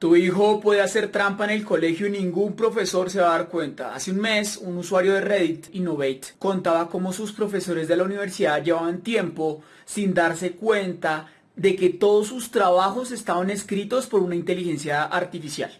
Tu hijo puede hacer trampa en el colegio y ningún profesor se va a dar cuenta. Hace un mes, un usuario de Reddit, Innovate, contaba cómo sus profesores de la universidad llevaban tiempo sin darse cuenta de que todos sus trabajos estaban escritos por una inteligencia artificial.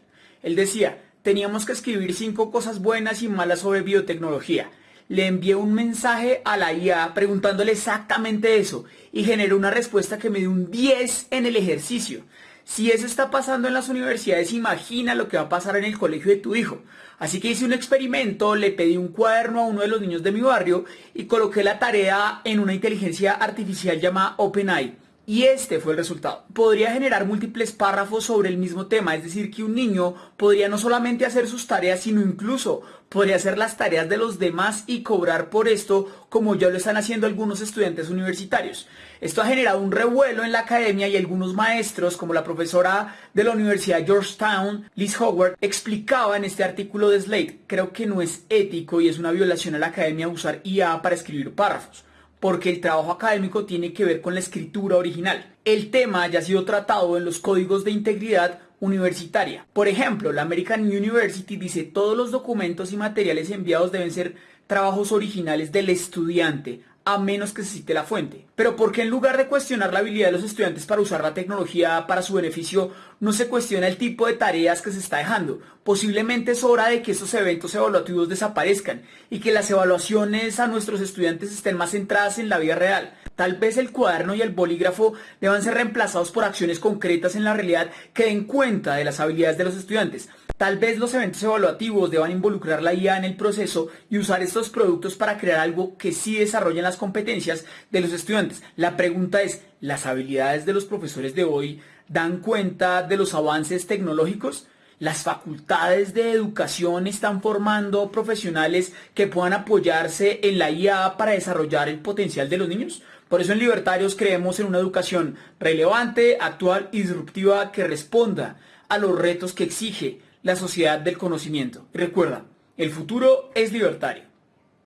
Él decía, teníamos que escribir cinco cosas buenas y malas sobre biotecnología. Le envié un mensaje a la IA preguntándole exactamente eso y generó una respuesta que me dio un 10 en el ejercicio. Si eso está pasando en las universidades, imagina lo que va a pasar en el colegio de tu hijo. Así que hice un experimento, le pedí un cuaderno a uno de los niños de mi barrio y coloqué la tarea en una inteligencia artificial llamada OpenAI. Y este fue el resultado. Podría generar múltiples párrafos sobre el mismo tema, es decir, que un niño podría no solamente hacer sus tareas, sino incluso podría hacer las tareas de los demás y cobrar por esto, como ya lo están haciendo algunos estudiantes universitarios. Esto ha generado un revuelo en la academia y algunos maestros, como la profesora de la Universidad Georgetown, Liz Howard, explicaba en este artículo de Slate, creo que no es ético y es una violación a la academia usar IA para escribir párrafos porque el trabajo académico tiene que ver con la escritura original. El tema ya ha sido tratado en los códigos de integridad universitaria. Por ejemplo, la American University dice todos los documentos y materiales enviados deben ser trabajos originales del estudiante, a menos que se cite la fuente. Pero ¿por qué en lugar de cuestionar la habilidad de los estudiantes para usar la tecnología para su beneficio, no se cuestiona el tipo de tareas que se está dejando? Posiblemente es hora de que estos eventos evaluativos desaparezcan y que las evaluaciones a nuestros estudiantes estén más centradas en la vida real. Tal vez el cuaderno y el bolígrafo deban ser reemplazados por acciones concretas en la realidad que den cuenta de las habilidades de los estudiantes. Tal vez los eventos evaluativos deban involucrar la IA en el proceso y usar estos productos para crear algo que sí desarrollen las competencias de los estudiantes. La pregunta es, ¿las habilidades de los profesores de hoy dan cuenta de los avances tecnológicos? Las facultades de educación están formando profesionales que puedan apoyarse en la IA para desarrollar el potencial de los niños. Por eso en Libertarios creemos en una educación relevante, actual y disruptiva que responda a los retos que exige la sociedad del conocimiento. recuerda, el futuro es libertario.